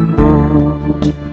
people.